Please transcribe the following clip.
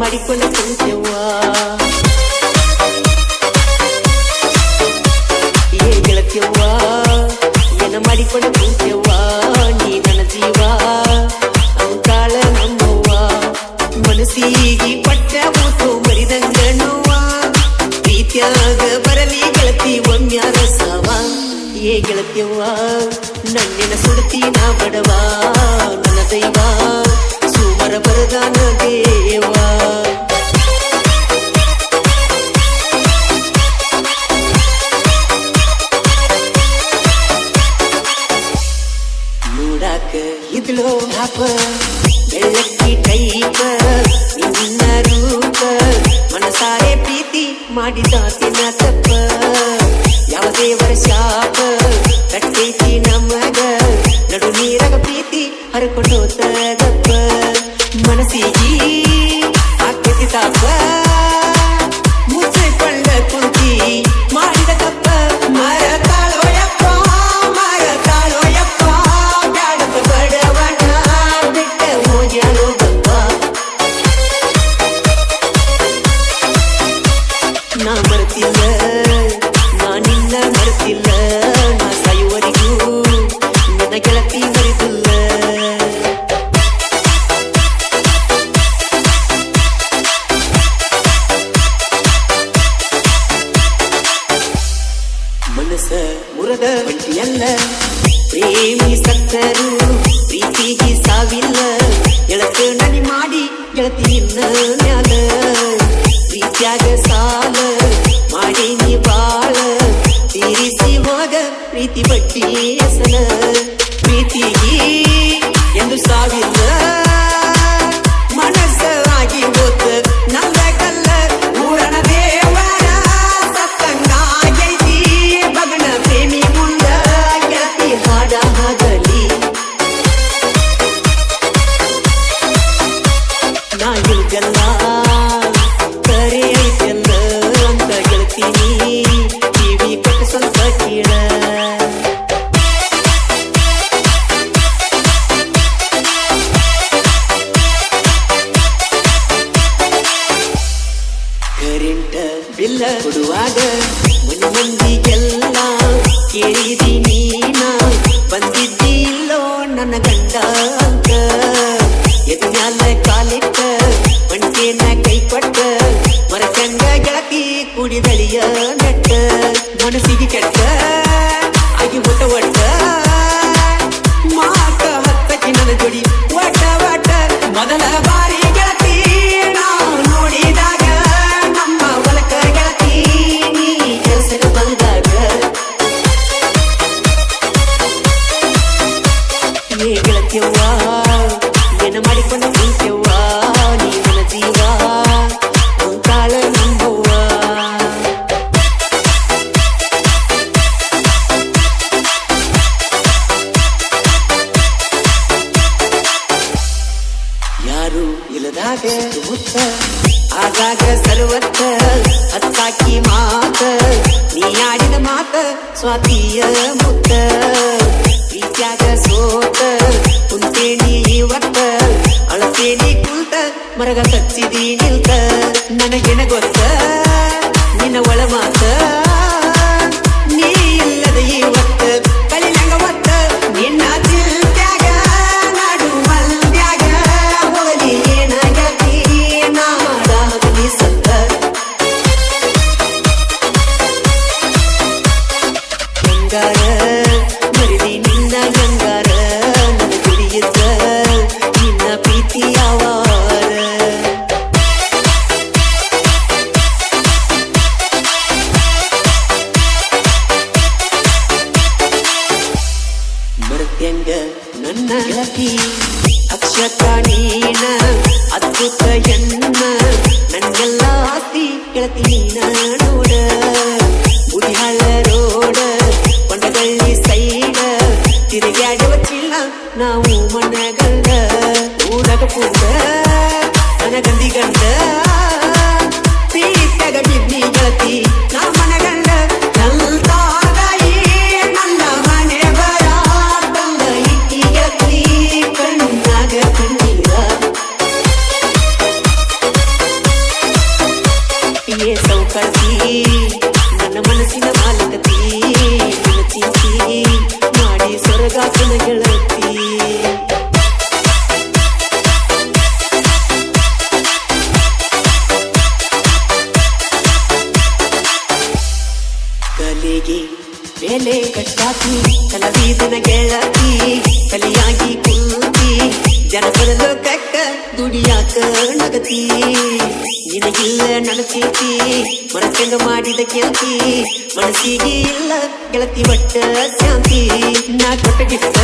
ಮಾಡಿಕೊಂಡ ಕುಂತೆವ್ವ ಏ ಗೆಳತಿಯವ್ವ, ಏನು ಮಾಡಿಕೊಂಡು ಕುಂತೆವ್ವ ನೀ ನನ್ನ ಜೀವ, ಅಂತಾಳ ನಮ್ಮವ್ವ. ಮನಸ್ಸಿಗೆ ಪಟ್ಟ ಮೂತು ಮರಿದಂಗ ನೋವ ಪ್ರೀತ್ಯಾಗ ಬರಲಿ ಗೆಳತಿ ಒಮ್ಮ್ಯಾರ ಸಾವ ಏ ಗೆಳತಿಯವ್ವ, ನನ್ನೆನ ಸುಡತಿ ನಾ ಬಡವ. ನನ್ನ ದೈವ ಸುಮರ ಬರದಾನ ದೇವ. ನೋಡಾಕ ಇದ್ಲೋ ಹಾಪ, ಬೆಳ್ಳಕ್ಕಿ ಟೈಪ, ನಿನ್ನ ರೂಪ, ಮನಸಾರೆ ಪ್ರೀತಿ ಮಾಡಿದಾತಿನ ತಪ್ಪ. ಯಾವ ದೇವರ ಶಾಪ ಕಟ್ಟೈತಿ ನಮಗ, ನಡು ನೀರಾಗ ಪ್ರೀತಿ ಹರ್ಕೊಂಡೋತ ಗಪ್ಪ ಮನಸ್ಸಿಗೆ ಆ ತಾಪ ಮುರದ ಬಂಟಿಯಲ್ಲ ಪ್ರೇಮಿ ಸತ್ತರು ಪ್ರೀತಿಗೆ ಸಾವಿಲ್ಲ. ಗೆಳತ ನನಿ ಮಾಡಿ ಗೆಳತಿ ನಿನ್ನ ಮ್ಯಾಲ. ಪ್ರೀತಿಯಾಗ ಸಾಲ, ಮಾಡಿ ನೀ ಬಾಳ. ತೀರಿಸಿ ಹೋಗ, ಪ್ರೀತಿ ಬಟ್ಟಿ ಪ್ರೀತಿ ಪ್ರೀತಿಗೆ ಎಂದು ಸಾವಿಲ್ಲ. ಬಿಲ್ಲ ಕೊಡುವಾಗ ಮನೆ ಮಂದಿಗೆಲ್ಲ ಕೇಳಿದಿ ಮುತ್ತ ಆಗಾಗ ಸರ್ವತ್ತ ಹತ್ತಾಕಿ ಮಾತ, ನೀ ಆಡಿದ ಮಾತ ಸ್ವಾತಿಯ ಮುತ್ತ. ಪ್ರೀತ್ಯಾಗ ಸೋತ ಕುಂತೇಣಿ ಇವತ್ತ ಅಳತೇಣಿ ಕುಂತ, ಮರಗ ಕಚ್ಚಿದಿ ನಿಲ್ತ. ನನಗೆನ ಗೊತ್ತ, ನಿನ್ನ ಒಳ ಮಾತ ಅದ್ಭುತ ಎನ್ನ ನನ್ನೆಲ್ಲ ಆಸ್ತಿ ಗೆಳತಿ ನೀನ ನೋಡ ಗುಡಿಹಾಳ ರೋಡ ಕೊಂಡಗಳ್ಳಿ ಸೈಡ ತಿರುಗಾಡುವ ಚಿಲ್ಲ ನಾವು ಮನಗಂಡ ಊರಗ ಪೂಡ ನನಗಂದಿ ಗಂಡ ಪ್ರೀತಗ ಬಿದ್ನಿ ನಾ ಮನಗಂಡ ಮೇಲೆ ಕಟ್ಟಾಕಿ ಕಲಬೀದಿನ ಗೆಳತಿ ಕಲಿಯಾಗಿ ಕುಂತಿ, ಜನಪದ ಲೋಕಕ್ಕ ದುಡಿಯಾಕ ನಗತಿ. ನಿನಗಿಲ್ಲ ನನ್ನ ಮನಸ್ಸೆಂದು ಮಾಡಿದ ಕೆಲ್ತಿ ಮನಸ್ಸಿಗೆ ಇಲ್ಲ ಗೆಳತಿ, ಒಟ್ಟ ಶಾಂತಿ. ನಾ ಕೊಟ್ಟ ಗಿಫ್ಟ